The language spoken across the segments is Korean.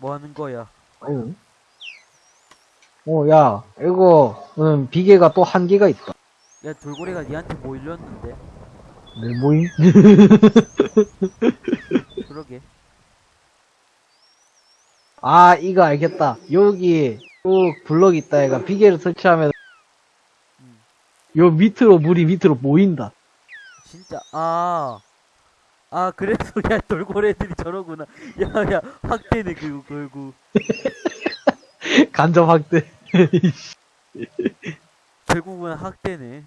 뭐 하는 거야? 어, 야, 이거, 음, 비계가 또 한 개가 있다. 야 돌고래가 니한테 뭐 일렀는데? 내 모임? 그러게. 아, 이거 알겠다. 여기, 쭉 블럭 있다, 얘가. 비계를 설치하면, 음. 요 밑으로, 물이 밑으로 모인다. 진짜 아. 아 그래서 야 돌고래들이 저러구나. 야야 확대네 그거 결국. 간접 확대. 결국은 학대네.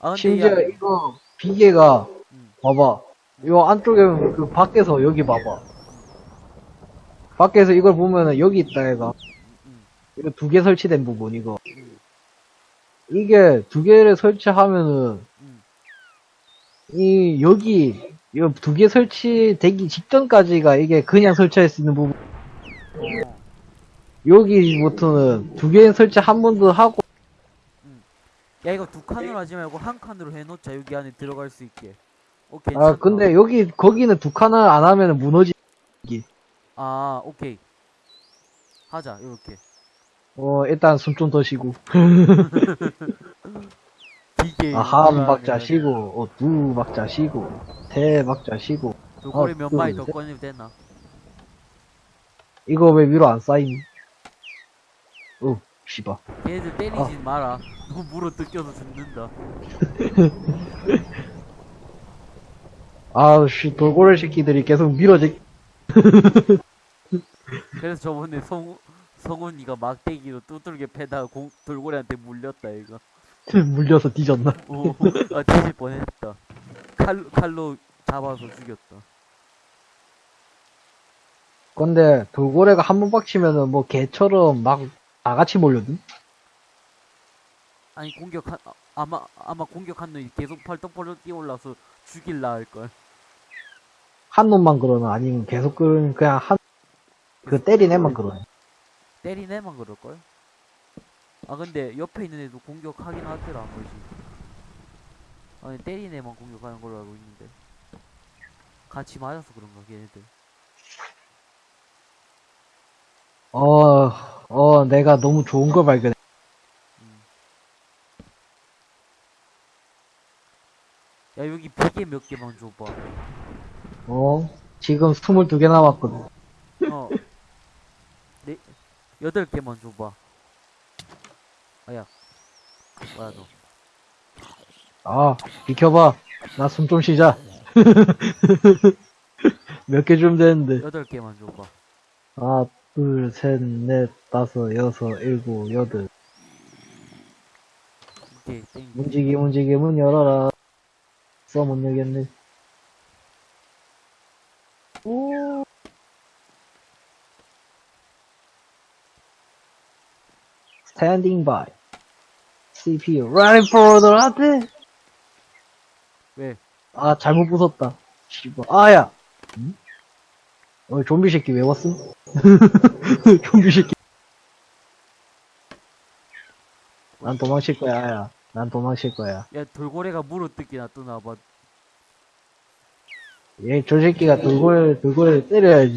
아 심지어 야, 이거, 비계가, 음, 봐봐. 요 안쪽에, 그, 밖에서, 여기 봐봐. 밖에서 이걸 보면은, 여기 있다, 얘가. 음, 이거 두 개 설치된 부분, 이거. 음, 이게 두 개를 설치하면은, 음. 이, 여기, 이두개 설치되기 직전까지가 이게 그냥 설치할 수 있는 부분. 어. 여기부터는 두 개 설치 한번더 하고, 야 이거 두 칸으로 하지 말고 한 칸으로 해놓자 여기 안에 들어갈 수 있게. 어 괜찮다. 아, 근데 여기, 거기는 두 칸을 안 하면은 무너지, 아 오케이. 하자 이렇게. 어, 일단 숨 좀 더 쉬고. 기계. 아, 한 박자 쉬고, 어, 두 박자 쉬고, 세 박자 쉬고. 돌고래 어, 몇 둘, 마리 더 셋. 꺼내면 되나? 이거 왜 위로 안 쌓이니? 어, 씨발. 걔네들 때리지 아. 마라. 너무 물어 뜯겨서 죽는다. 아우, 씨, 돌고래 새끼들이 계속 밀어지, 그래서 저번에 성 성훈이가 막대기로 뚜들게 패다가 공, 돌고래한테 물렸다 이거. 물려서 뒤졌나? 오, 아 뒤질 뻔했다. 칼 칼로 잡아서 죽였다. 근데, 돌고래가 한번 빡치면은 뭐 개처럼 막, 다 같이 몰려든? 아니 공격한 아, 아마 아마 공격한 놈이 계속 팔떡팔떡 뛰어올라서 죽일라 할 걸. 한 놈만 그러나 아니면 계속 그 그냥 한 그 때린 애만 그러네. 때린 애만 그럴 걸. 아 근데 옆에 있는 애도 공격하긴 하더라 한 번씩. 아니 때린 애만 공격하는 걸로 알고 있는데. 같이 맞아서 그런가 걔네들. 어, 어, 내가 너무 좋은 걸 발견해. 음. 야 여기 비계 몇 개만 줘봐. 어, 지금 22개 남았거든. 어. 네 여덟 개만 줘봐. 아야. 뭐야 너. 아, 비켜봐. 나 숨 좀 쉬자. 몇개 주면 되는데. 여덟 개만 줘봐. 하나, 둘, 셋, 넷, 다섯, 여섯, 일곱, 여덟. 오케이 땡. 움직이, 움직이, 문 열어라. 써, 못 열겠네. 오. Standing by. CPU running for the right. 왜? 아, 잘못 부쉈다. 씨발. 아야! 응? 어, 좀비 새끼 왜 왔음? 좀비 새끼. 난 도망칠 거야, 아야. 난 도망칠 거야. 야 돌고래가 물어 뜯기 놔두나 봐. 얘, 저 새끼가 돌고래, 돌고래 때려야지.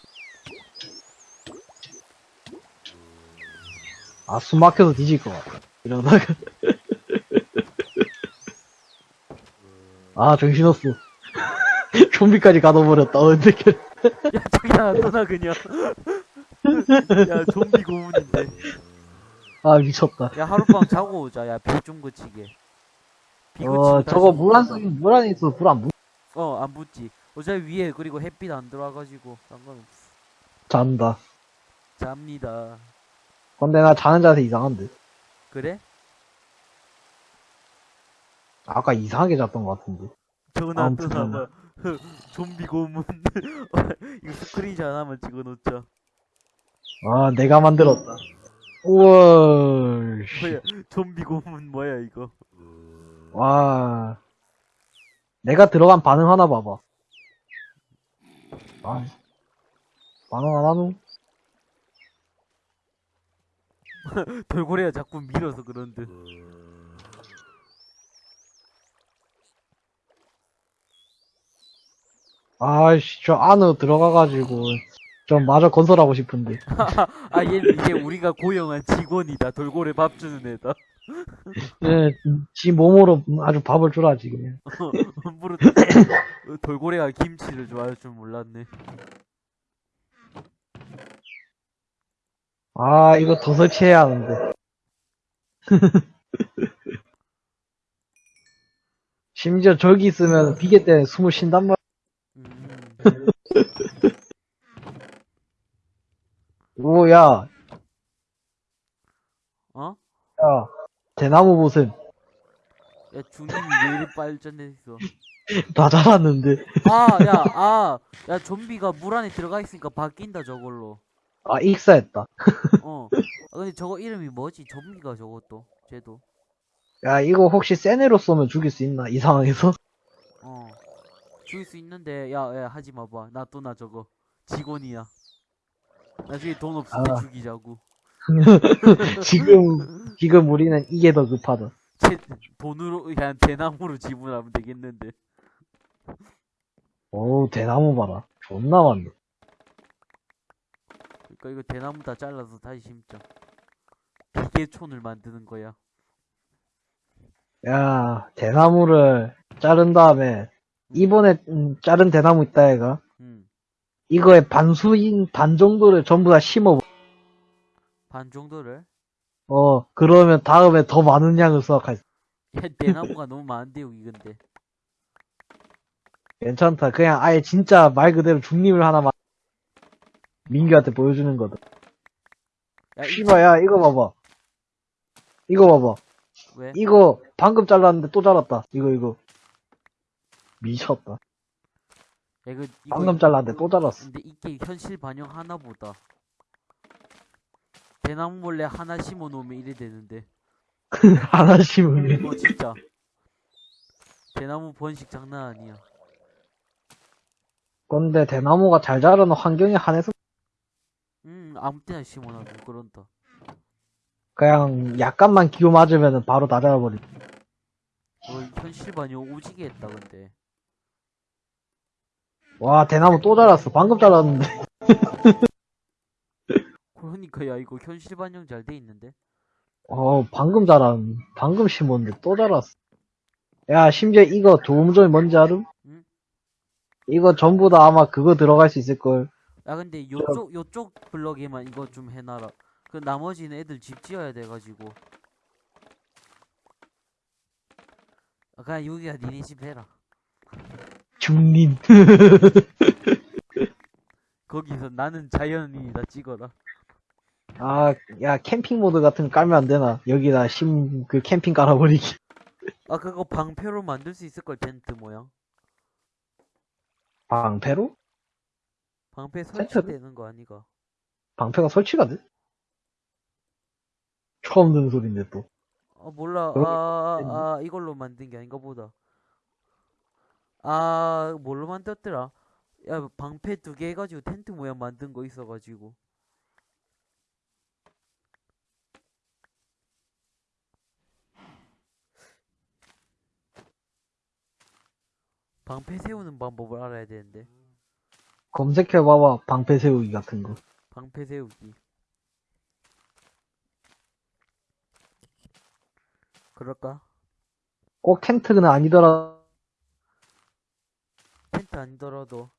아, 숨 막혀서 뒤질 것 같아. 이러다가. 아, 정신없어. 좀비까지 가둬버렸다, 어떡해. 야 저기 놔두나 그냥. 야 좀비 고문인데. 아, 미쳤다. 야 하룻밤 자고 오자. 야비좀 그치게. 비 어, 저거 물 안. 쏘긴 물 안에 있어. 불 안 붙, 어안 붙지. 어차피 위에 그리고 햇빛 안 들어와가지고 상관없어. 잔다. 잡니다. 근데 나 자는 자세 이상한데. 그래? 아까 이상하게 잤던 것 같은데. 저거 아무튼 놔두나 봐. 좀비 고문. 이거 스크린샷 하나만 찍어놓자. 아, 내가 만들었다. 우와, 씨. 뭐야? 좀비 고문 뭐야 이거? 와. 내가 들어간 반응 하나 봐봐. 아, 반응 안 하노? 돌고래가 자꾸 밀어서 그런 듯. 아이씨, 저 안으로 들어가가지고, 좀 마저 건설하고 싶은데. 아, 얘 이제 우리가 고용한 직원이다. 돌고래 밥 주는 애다. 예, 지 몸으로 아주 밥을 주라지, 그냥. 함부로 돌고래가 김치를 좋아할 줄 몰랐네. 아, 이거 더 설치해야 하는데. 심지어 저기 있으면 비계 때문에 숨을 쉰단 말. 음, 오, 야, 어? 야, 대나무 보셈. 야, 중님이 왜 이리 발전됐어? 다 자랐는데. 아, 야, 아, 야, 좀비가 물 안에 들어가 있으니까 바뀐다, 저걸로. 아, 익사했다. 어. 아, 근데 저거 이름이 뭐지? 좀비가 저것도. 쟤도. 야, 이거 혹시 세네로 쏘면 죽일 수 있나? 이 상황에서? 어. 죽일 수 있는데, 야, 야, 하지 마봐. 나 또 나 저거. 직원이야. 나중에 돈 없을 때 아. 죽이자고. 지금, 지금 우리는 이게 더 급하다. 쟤 돈으로, 그냥 대나무로 지분하면 되겠는데. 오, 대나무 봐라. 존나 많네. 그니까 이거 대나무 다 잘라서 다시 심자. 기계촌을 만드는 거야. 야, 대나무를 자른 다음에, 이번에 음, 자른 대나무 있다, 얘가. 음. 이거의 반수인 반 정도를 전부 다 심어. 반 정도를? 어, 그러면 다음에 더 많은 양을 수확할 수. 야, 대나무가 너무 많은데, 여기 근데. 괜찮다. 그냥 아예 진짜 말 그대로 중립을 하나 만 민규한테 보여주는 거다. 야, 이 씨발, 야, 이거 봐봐. 이거 봐봐. 왜? 이거 방금 잘랐는데 또 자랐다. 이거, 이거. 미쳤다. 야, 이거, 이거 방금 잘랐는데 또 자랐어. 근데 이게 현실 반영 하나 보다. 대나무 몰래 하나 심어 놓으면 이래 되는데. 하나 심으면. 어, 진짜. 대나무 번식 장난 아니야. 근데 대나무가 잘 자라는 환경에 한해서 음, 아무 때나 심어 놔도 그런다. 그냥 약간만 기호 맞으면 바로 다 자라버리. 어, 현실 반영 오지게 했다, 근데. 와, 대나무 또 자랐어. 방금 자랐는데. 그러니까, 야, 이거 현실 반영 잘 돼 있는데? 어, 방금 자란, 방금 심었는데 또 자랐어. 야, 심지어 이거 좋은 점이 뭔지 알음? 응? 이거 전부 다 아마 그거 들어갈 수 있을걸. 야, 근데 요쪽, 요쪽 블럭에만 이거 좀 해놔라. 그 나머지는 애들 집 지어야 돼가지고. 아, 그냥 여기가 니네 집 해라. 중림. 거기서 나는 자연인이다 찍어라. 아, 야, 캠핑 모드 같은 거 깔면 안 되나? 여기다 심, 그 캠핑 깔아버리기. 아, 그거 방패로 만들 수 있을걸, 텐트 모양. 방패로? 방패? 설치되는 거 아니가? 방패가 설치가 돼? 처음 듣는 소린데 또. 아, 몰라. 아, 아, 아, 이걸로 만든 게 아닌가 보다. 아, 뭘로 만들었더라? 야, 방패 두 개 해가지고 텐트 모양 만든 거 있어가지고. 방패 세우는 방법을 알아야 되는데. 검색해봐봐. 방패 세우기 같은 거. 방패 세우기. 그럴까? 꼭 텐트는 아니더라. 텐트 아니더라도.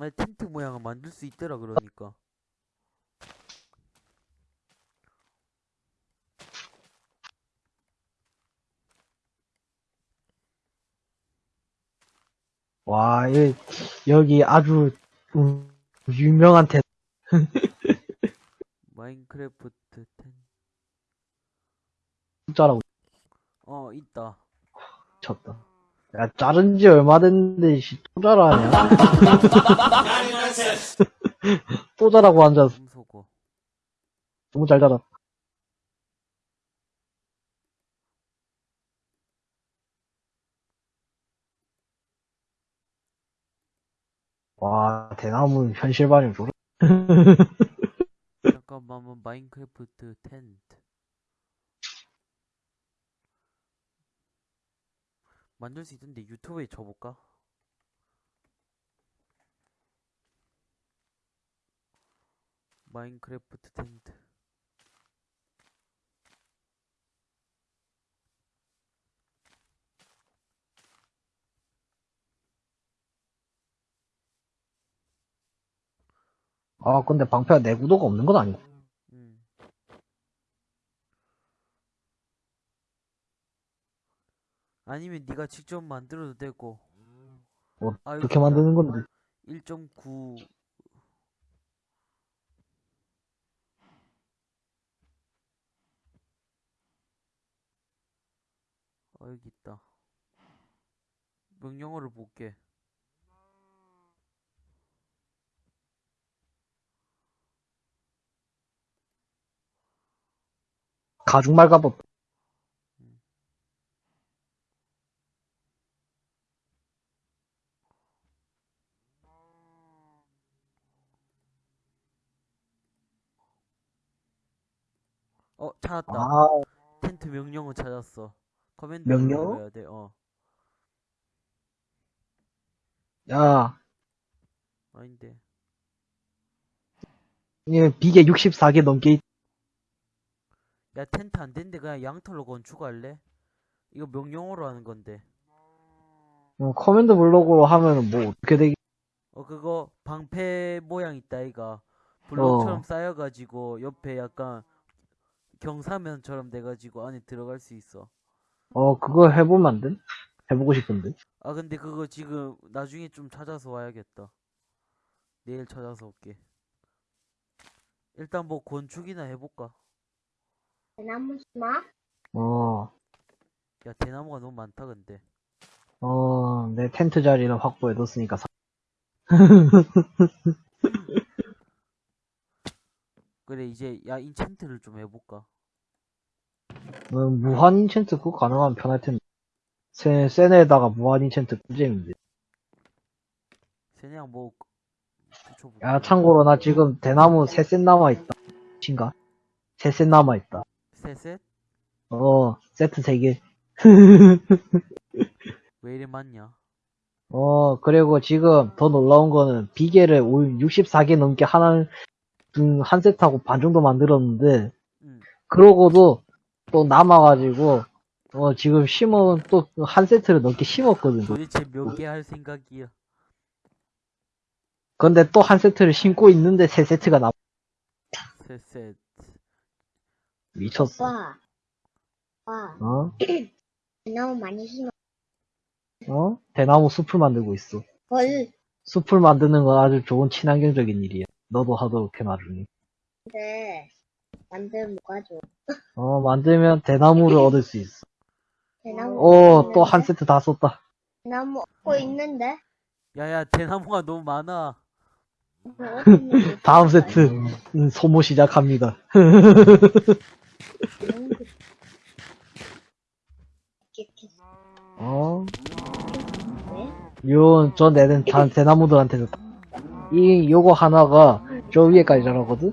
아니, 텐트 모양을 만들 수 있더라, 그러니까. 와, 이, 여기 아주, 음, 유명한 텐트. 마인크래프트 텐. 자라고 어, 있다. 쳤다. 야, 자른 지 얼마 됐는데, 씨, 또 자라냐? 또 자라고 앉아서. 너무 잘 자랐다. 와, 대나무 현실 반영 좋아. 잠깐만, 마인크래프트 텐트. 만들 수 있던데 유튜브에 쳐볼까? 마인크래프트 텐트 아, 근데 방패가 내구도가 없는 건 아니고. 음. 아니면 네가 직접 만들어도 되고 뭐, 아, 어떻게. 만드는 건데? 1.9 어, 여기 있다. 명령어를 볼게. 가죽 말가벗. 어, 찾았다. 아, 텐트 명령어 찾았어. 커맨드 명령어? 눌러야 돼. 어. 야, 아닌데. 이 비계 64개 넘게 있... 야, 텐트 안 된대. 그냥 양털로 건축할래? 이거 명령어로 하는 건데. 어, command block으로 하면은 뭐 어떻게 되기? 어, 그거 방패 모양 있다, 이가. 블록처럼 어. 쌓여가지고 옆에 약간 경사면처럼 돼가지고 안에 들어갈 수 있어. 어, 그거 해보면 안 돼? 해보고 싶은데. 아, 근데 그거 지금 나중에 좀 찾아서 와야겠다. 내일 찾아서 올게. 일단 뭐 건축이나 해볼까? 대나무 심어? 어, 야, 대나무가 너무 많다, 근데. 어, 내 텐트 자리는 확보해 뒀으니까. 사... 그래, 이제 야, 인챈트를 좀 해볼까? 어, 무한 인챈트 그거 가능하면 편할 텐데. 세, 센에다가 무한 인챈트 꿀잼인데. 그냥 뭐. 야, 참고로 나 지금 대나무 세 셋 남아있다. 친가? 세 셋 남아있다. 셋셋? 어, 세트 세 개. 왜 이리 많냐? 어, 그리고 지금 더 놀라운 거는 비계를 64개 넘게 하나, 음, 한 세트하고 반 정도 만들었는데, 응. 그러고도 또 남아가지고, 어, 지금 심어, 또한 세트를 넘게 심었거든. 도대체 몇 개 할 생각이야? 근데 또 한 세트를 심고 있는데 세 세트가 남, 셋셋. 미쳤어. 와. 와. 어? 대나무 많이 심어. 어? 대나무 숲을 만들고 있어. 헐. 숲을 만드는 건 아주 좋은 친환경적인 일이야. 너도 하도록 해, 나중에. 근데 만들면 뭐가 좋아? 어, 만들면 대나무를 얻을 수 있어. 대나무. 오, 또한 세트 다 썼다. 대나무 얻고 있는데. 야야 대나무가 너무 많아. 다음 세트, 음, 소모 시작합니다. 어? 왜? 요, 저 내는 다 대나무들한테 줬다. 이, 요거 하나가 저 위에까지 자라거든?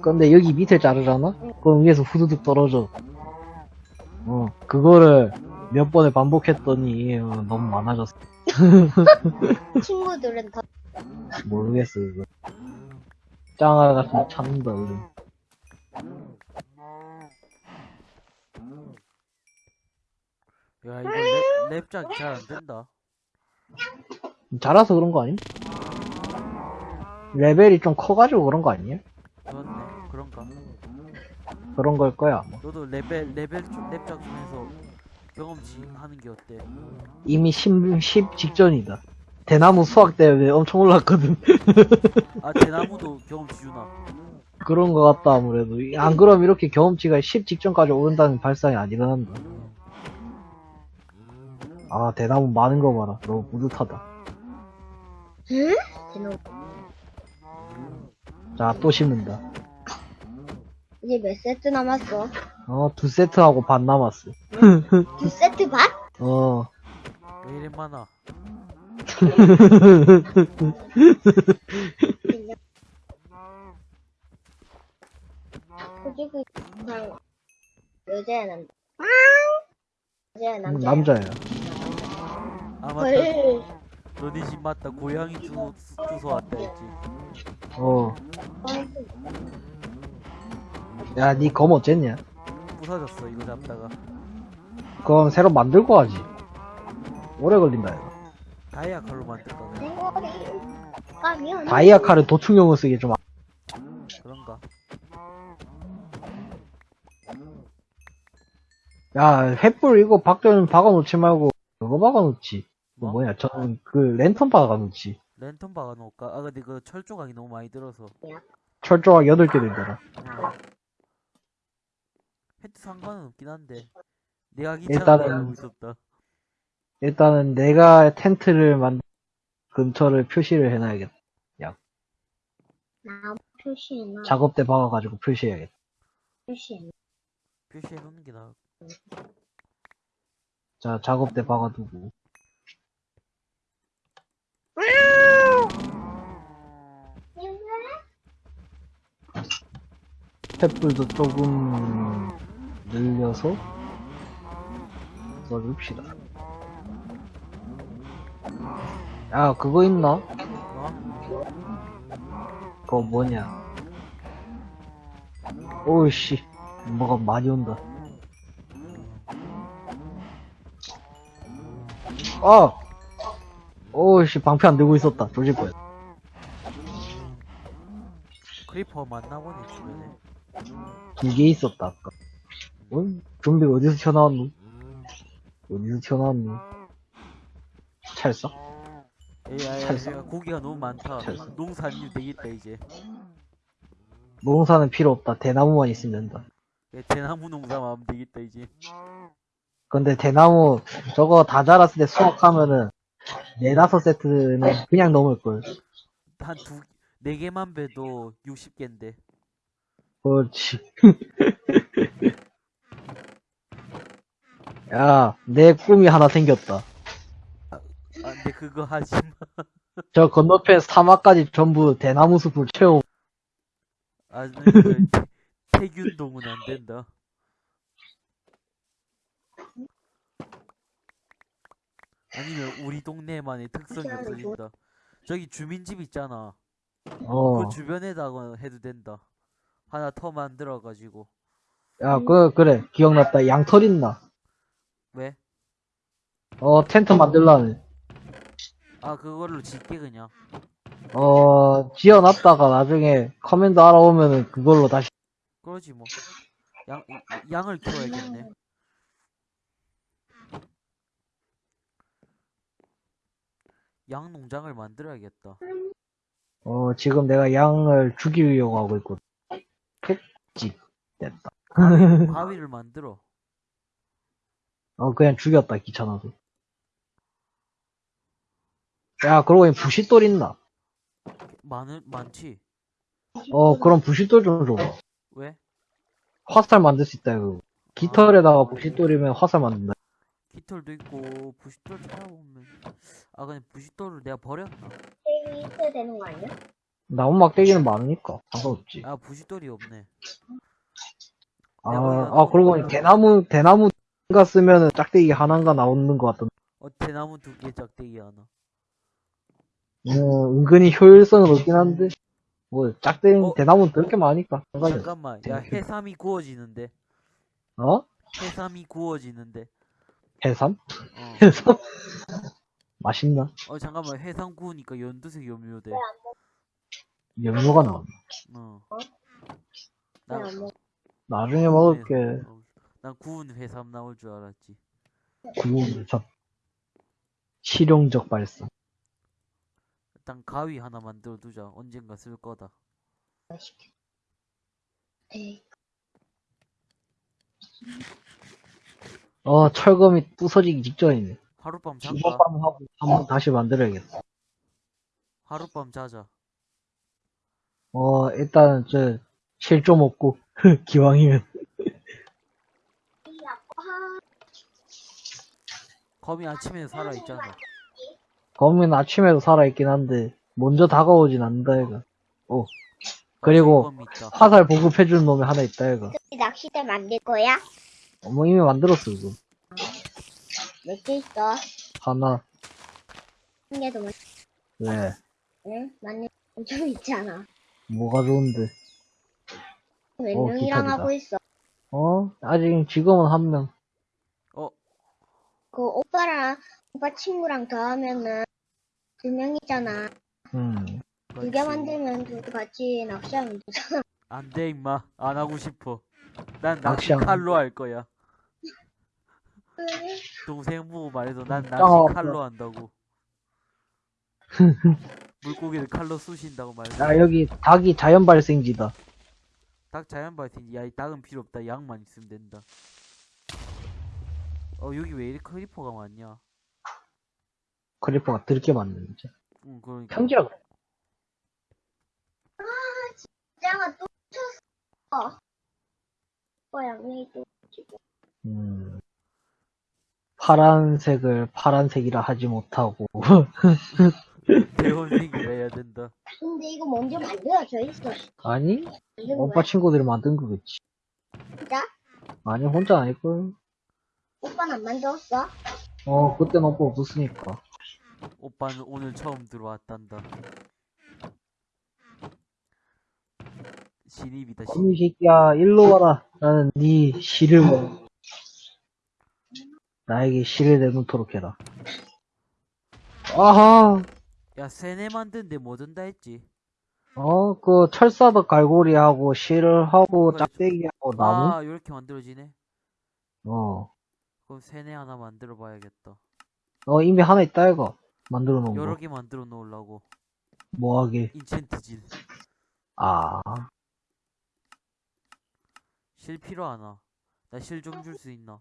근데 여기 밑에 자르잖아? 그럼 위에서 후두둑 떨어져. 어, 그거를 몇 번을 반복했더니, 어, 너무 많아졌어. 친구들은 더 모르겠어, 이거. 짱아 같은 찾는다, 요즘. 야 이거 랩, 랩작 잘안 된다. 자라서 그런 거 아님? 레벨이 좀 커가지고 그런 거 아니에요? 그렇네. 그런가? 그런 걸 거야, 아마. 너도 레벨 레벨 좀좀 해서 경험치 하는 게 어때? 이미 10, 10 직전이다. 대나무 수확 때문에 엄청 올랐거든. 아 대나무도 경험치 주나? 그런 거 같다, 아무래도. 안 그럼 이렇게 경험치가 10 직전까지 오른다는 발상이 안 일어난다. 아, 대나무 많은 거 봐라. 너무 뿌듯하다. 응? 대나무. 자, 또 심는다. 이제 몇 세트 남았어? 어, 두 세트하고 반 남았어. 두 세트 반? 어, 왜 이리 많아? 그리고 그냥 여자야 남자. 여자야 음, 남자. 남자야. 아 맞다 헐. 너네 집 맞다 고양이 주소, 주소 왔다 했지 어. 야, 니 검 어쨌냐? 부서졌어 이거 잡다가 그럼 새로 만들고 하지. 오래 걸린다, 이거. 다이아 칼로 생고리. 가면. 다이아 칼은 도충용을 쓰기 좀, 아- 그런가 야, 횃불 이거 박전 박아놓지 말고, 그거 박아놓지. 그 뭐? 뭐냐, 저는 그 랜턴 박아놓지. 랜턴 박아놓을까? 아 근데 그 철조각이 너무 많이 들어서 철조각 8개 들더라. 어. 해도 상관은 없긴 한데 내가 일단은- 있었다 일단은 내가 텐트를 만, 근처를 표시를 해놔야겠다. 나무 표시나. 작업대 박아가지고 표시해야겠다. 표시해 놓는 게 나아 자, 작업대 박아두고. 횃불도 조금 늘려서 써줍시다. 야, 그거 있나? 뭐? 그거 뭐냐? 오우씨, 뭐가 많이 온다. 아! 오우씨, 방패 안 들고 있었다. 조질 거야. creeper 만나보니 주변에 두 개 있었다, 아까. 어? 좀비 어디서 튀어나왔노? 어디서 튀어나왔노? 찰싹? 에이 아이 찰싹. 내가 고기가 너무 많다 찰싹. 농사님 되겠다 이제 농사는 필요 없다. 대나무만 있으면 된다. 예, 대나무 농사만 하면 되겠다 이제 근데 대나무 저거 다 자랐을 때 수확하면은 네다섯 세트는 그냥 넘을걸. 한 두 네 개만 배도 60개인데 그렇지. 야, 내 꿈이 하나 생겼다. 아 근데 그거 하지 마 저 건너편 사막까지 전부 대나무 숲을 채워. 아 그, 태균동은 안 된다 아니면 우리 동네만의 특성이 없어진다 저기 주민집 있잖아 어. 그 주변에다가 해도 된다 하나 더 만들어가지고 야, 그, 그래. 기억났다. 양털 있나? 왜? 어, 텐트 만들라네. 아 그걸로 짓게 그냥 어, 지어놨다가 나중에 command 알아오면은 그걸로 다시. 그러지 뭐 양, 양을 키워야겠네 양 농장을 만들어야겠다 어, 지금 내가 양을 죽이려고 하고 있거든. 흑집. 됐다. 바위를 만들어 어, 그냥 죽였다. 귀찮아서. 야, 그러고 보니 부싯돌 있나? 많은 많지 어, 그럼 부싯돌 좀 줘봐. 왜? 화살 만들 수 있다, 이거. 깃털에다가 부싯돌이면 화살 만든다. 깃털도 있고 부싯돌 찾아보면 아 근데 부싯돌을 내가 버렸나? 이 있어야 되는 거 아니야? 나무 막대기는 많으니까. 상관없지. 아 부싯돌이 없네 아, 아, 그러고 보니 대나무, 대나무가 쓰면은 짝대기 하나인가 나오는 것 같던데. 어 대나무 두 개 짝대기 하나 어, 은근히 효율성은 없긴 한데. 뭐, 짝대기, 어? 대나무는 그렇게 많으니까. 잠깐만 야 해삼이 구워지는데 어? 해삼이 구워지는데 해삼? 어, 해삼? 맛있나? 어 잠깐만 해삼 구우니까 연두색 염료 돼 염료가 나온다. 어. 왜 난, 안 먹어? 나중에 먹을게. 어, 난 구운 해삼 나올 줄 알았지 구운 접. 실용적 발상. 일단 가위 하나 만들어 두자 언젠가 쓸 거다 에이, 어, 철검이 부서지기 직전이네. 하룻밤 잔다 이번밤 하고 한번 다시 만들어야겠다. 하룻밤 자자 어, 일단, 저, 실좀 없고, 기왕이면. 거미 아침에 살아있잖아 검은 아침에도 살아있긴 한데, 먼저 다가오진 않는다, 얘가. 오. 그리고, 거미 있다 화살 보급해주는 놈이 하나 있다, 얘가. 그 낚싯대 만들 거야? 어머, 이미 만들었어, 이거. 몇 개 있어? 하나. 게도 많, 왜? 응? 맞는 좀 있잖아. 뭐가 좋은데? 몇 어, 명이랑 기타리다. 하고 있어? 어? 아직 지금은 한 명. 어, 그 오빠랑 오빠 친구랑 더 하면은 두 명이잖아. 음. 두 개 만들면 둘이 같이 낚시하면 되잖아. 안 돼, 임마. 안 하고 싶어. 난 낚시 낚시하면 칼로 할 거야. 왜? 동생 보고 말해서 난 낚시 어, 칼로 한다고. 물고기를 칼로 쑤신다고 말해. 야, 여기 닭이 자연 발생지다. 닭 자연 발생. 야, 이 닭은 필요 없다. 양만 있으면 된다. 어, 여기 왜 이렇게 creeper가 많냐? creeper가 들게 맞는지. 응, 그러니까. 평지라 그래. 짱아 또 쳤어. 오빠 양념이 또 지고. 음. 파란색을 파란색이라 하지 못하고. 대원생이라 해야 된다. 근데 이거 먼저 만들어져 있어. 아니? 오빠 거야? 친구들이 만든 거겠지. 진짜? 아니, 혼자 아닐걸. 오빠는 안 만들었어? 어, 그땐 오빠 없었으니까. 오빠는 오늘 처음 들어왔단다. 신입이다, 신입. 어미 새끼야, 일로 와라. 나는 네 실을 먹 나에게 실을 내놓도록 해라. 아하! 야, 세네 만드는데 뭐 든다 했지? 어, 그, 철사도 갈고리하고, 실을 하고. 짝대기하고, 나무? 아, 요렇게 만들어지네? 어. 그럼 세네 하나 만들어 봐야겠다. 어, 이미 하나 있다, 이거. 만들어 놓은 여러 거. 개 만들어 놓으려고. 뭐하게. 인챈트질. 아. 실 필요하나? 나 실 좀 줄 수 있나?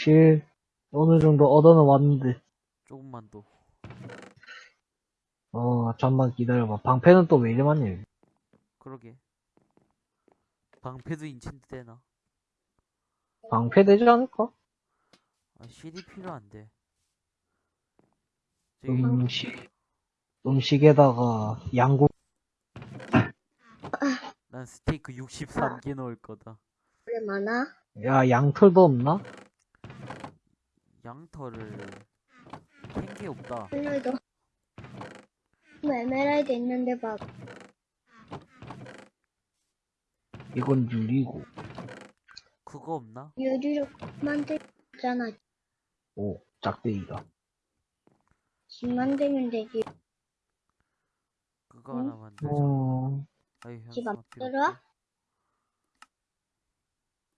실, 어느 정도 얻어는 왔는데. 조금만 더. 어, 잠만 기다려봐. 방패는 또 왜 이래 많니? 그러게. 방패도 인챈트 되나? 방패 되지 않을까? 아, 실이 필요한데. 저기, 음식. 음식에다가, 양고, 난 스테이크 63개 넣을 거다. 왜 많아? 야, 양털도 없나? 양털을 캔게 없다. 오늘도 뭐 에메랄드 있는데 봐. 이건 유리고. 그거 없나? 유리로 만들잖아. 오, 짝대기가. 집 만들면 되지. 그거 응? 하나 만들자. 어, 아이, 집 만들어? 없다.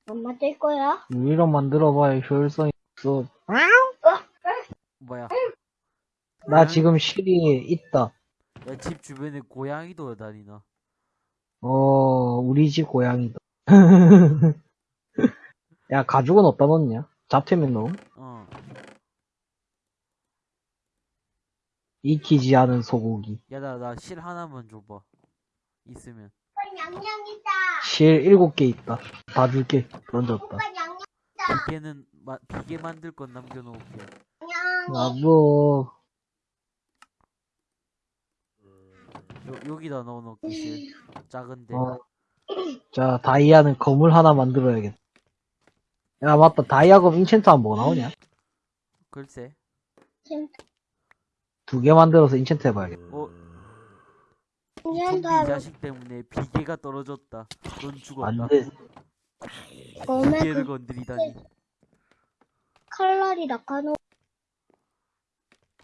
안 만들 거야? 유리로 만들어봐야 효율성이 없어. 뭐야? 나 지금 실이 있다. 야, 집 주변에 고양이도 다니나? 어, 우리 집 고양이다. 야, 가죽은 어디다 넣냐? 잡채면 넣음? 어. 익히지 않은 소고기. 야, 나, 나 실 하나만 줘봐. 있으면. 양념 있다. 실 일곱 개 있다. 다 줄게. 던졌다. 비계는, 마, 비계 만들 건 남겨놓을게. 뭐, 요, 여기다 넣어놓을게, 실. 작은데. 어. 자, 다이아는 검을 하나 만들어야겠다. 야, 맞다. 다이아검 인챈트 하면 뭐 나오냐? 글쎄. 두 개 만들어서 인챈트 해봐야겠다. 어, 좀비 자식 때문에 비계가 떨어졌다. 넌 죽었다. 안 돼. 검에 비계를 그 건드리다니. 칼날이 낙하노.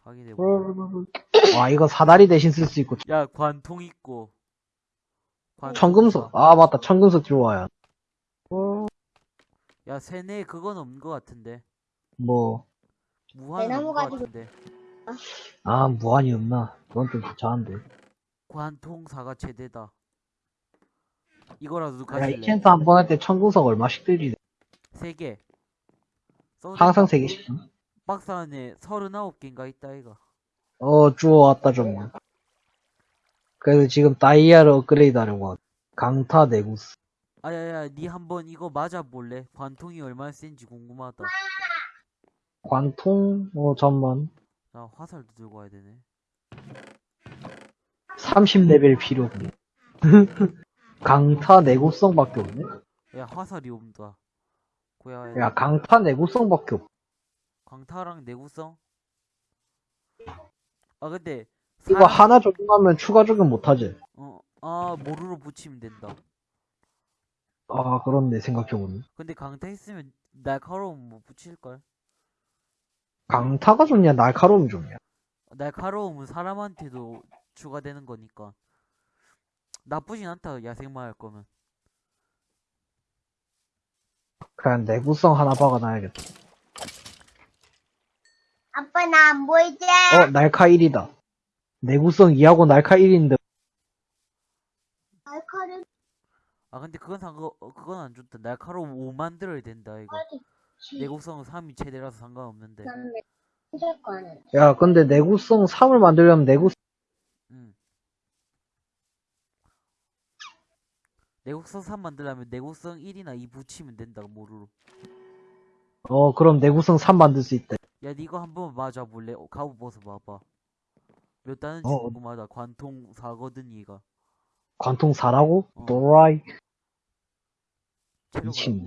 확인해보자. 와, 이거 사다리 대신 쓸 수 있고. 야, 관통 있고. 관통 청금석. 아, 맞다. 청금석 들어와야. 야, 세네 그건 없는 것 같은데. 뭐, 대나무 없는 것 가지고- 같은데. 아, 무한이 없나? 그건 좀 귀찮은데. 관통 사가 최대다. 이거라도 야, 가질래? 인챈트 한 번 할 때 청금석 얼마씩 들지? 세 개. 항상 된다. 세 개씩. 박스 안에 39개인가 있다, 이가. 어, 주워왔다, 좀. 그래서 지금 다이아를 업그레이드 하려고. 강타 내구스. 아야야, 니 한번 이거 맞아볼래? 관통이 얼마나 센지 궁금하다. 관통, 어, 잠만. 나 화살도 들고 와야 되네. 30레벨 필요. 강타 내구성밖에 없네? 야, 화살이 온다. 고야, 야, 강타 내구성밖에 없. 광타랑 내구성? 아 근데 이거 사람- 하나 적용하면 추가 적용 못하지? 어, 아 모루로 붙이면 된다. 아, 그렇네, 생각해보니. 근데 강타 있으면 날카로움 뭐 붙일걸? 강타가 좋냐, 날카로움이 좋냐? 날카로움은 사람한테도 추가되는 거니까 나쁘진 않다 야생마 할 거면. 그냥 내구성 하나 박아놔야겠다. 아빠 나 안 보이지? 어, 날카 1이다. 내구성 2하고 날카 1인데, 날카를 아 근데 그건 상관 어, 그건 안 좋다. 날카로움 5 만들어야 된다 이거. 내구성 3이 최대라서 상관없는데. 야, 근데 내구성 3을 만들려면 내구성, 음. 내구성 3 만들려면 내구성 1이나 2 붙이면 된다 모루로 어, 그럼 내구성 3 만들 수 있대. 야 니거 한번 맞아 볼래? 어, 벗어 봐봐 몇 단인지 어. 궁금하다 관통 4거든 얘가 관통 4라고? 어. 도라이. 체력을 미친.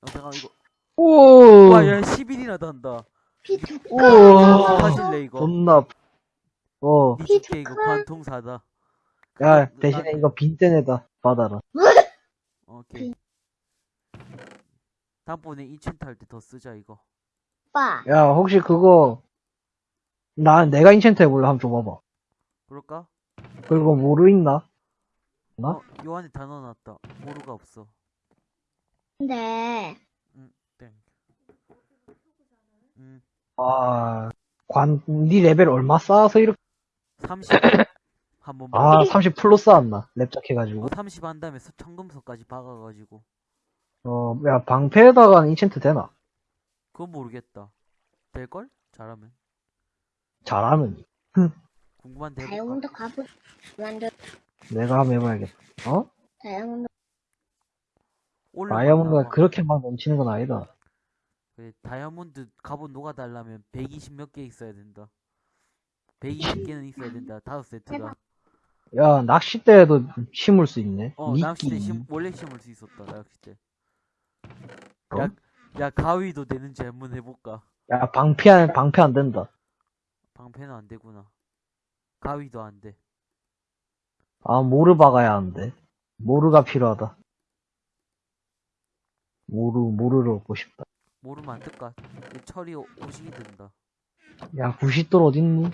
어, 잠깐 이거 오! 와야 11이나 단다 피투 우와. 가질래 이거 존나, 어. 니 집게 이거 관통 4다 야, 대신에 이거 빈센에다 받아라. 오케이 다음번에 인챈트 할 때 더 쓰자 이거 오빠 야, 혹시 그거, 나, 내가 인챈트 해볼래? 한번 줘봐봐. 그럴까? 그리고 모루 있나? 나? 어? 요 안에 다 넣어놨다 모루가 없어 근데 땡 음, 아, 관, 니 레벨 얼마 쌓아서 이렇게, 30 한번 아, 30 full로 쌓았나? 랩작 해가지고. 30 한 다음에 서- 청금석까지 박아가지고 어, 야, 방패에다가 enchant 되나? 그건 모르겠다 될걸? 잘하면 잘하면. 궁금한데? 다이아몬드 갑옷 만들 내가 한번 해봐야겠다. 어? 다이아몬드 다이아몬드가 봐. 그렇게 막 넘치는 건 아니다. 그래, 다이아몬드 갑옷 녹아달라면 120 몇 개 있어야 된다 120개는 있어야 된다 다섯 세트가 야, 낚싯대에도 심을 수 있네. 어 미끼. 낚싯대 심, 원래 심을 수 있었다 낚싯대 어? 야, 야 가위도 되는지 한번 해볼까 야, 방패, 안- 방패 안 된다. 방패는 안 되구나 가위도 안 돼 아, 모르 박아야 하는데. 모르가 필요하다. 모르, 모르를 얻고 싶다. 모르면 안 될까 철이 오- 오식이 된다 야, 90돌 어딨니?